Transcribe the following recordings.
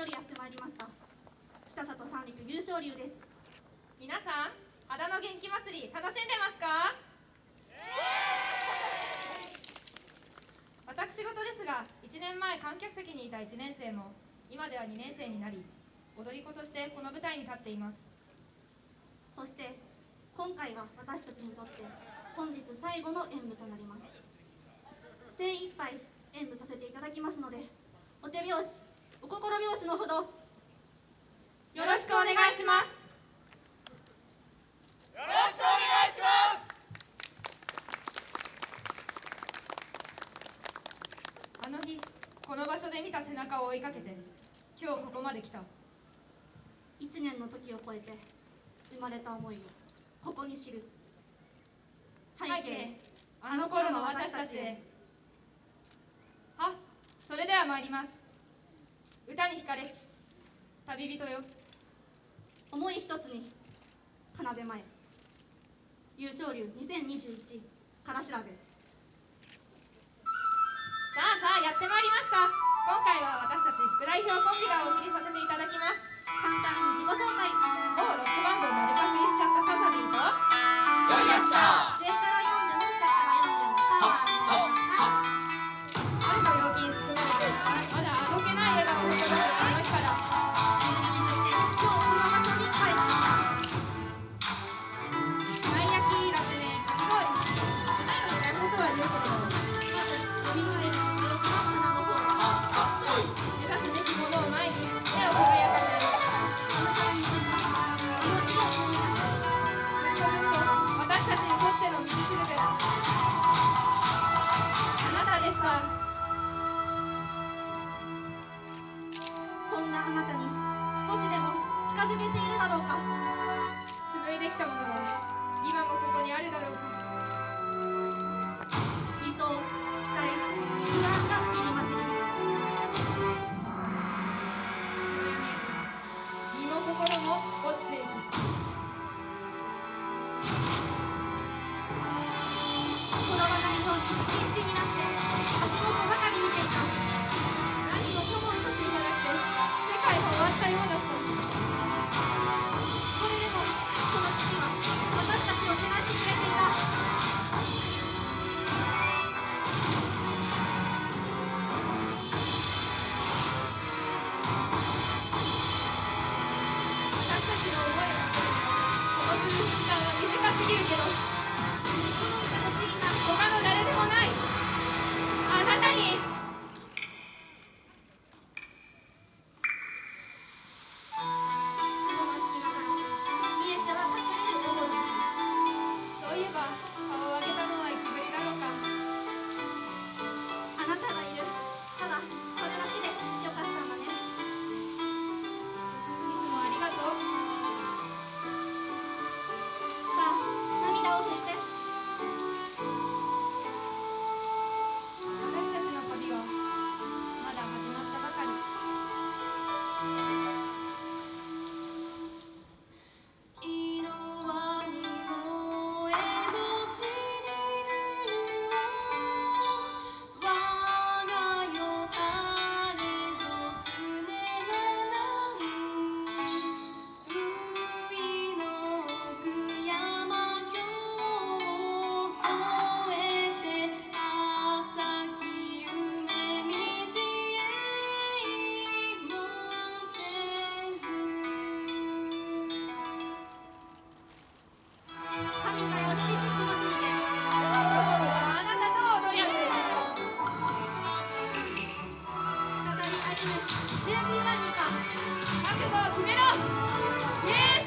よりやってまいりました。北里三陸優勝流です。皆さん秦野元気祭り楽しんでますか？私事ですが1年前観客席にいた1年生も今では2年生になり踊り子としてこの舞台に立っています。そして今回が私たちにとって本日最後の演舞となります。精一杯演舞させていただきますのでお手拍子お心拍子のほど。よろしくお願いします。よろしくお願いします。あの日この場所で見た背中を追いかけて今日ここまで来た。1年の時を超えて生まれた思いをここに記す。背景あの頃の私たちへ。はそれでは参ります歌に惹かれし旅人よ。思い一つに奏で前優勝流2021から調べ。さあさあやってまいりましたづけているだろうか。紡いできたものは今もここにあるだろうか。ったようだったむ準備はにか覚悟を決めろ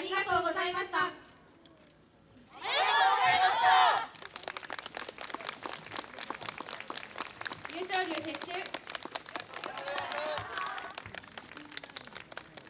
ありがとうございました。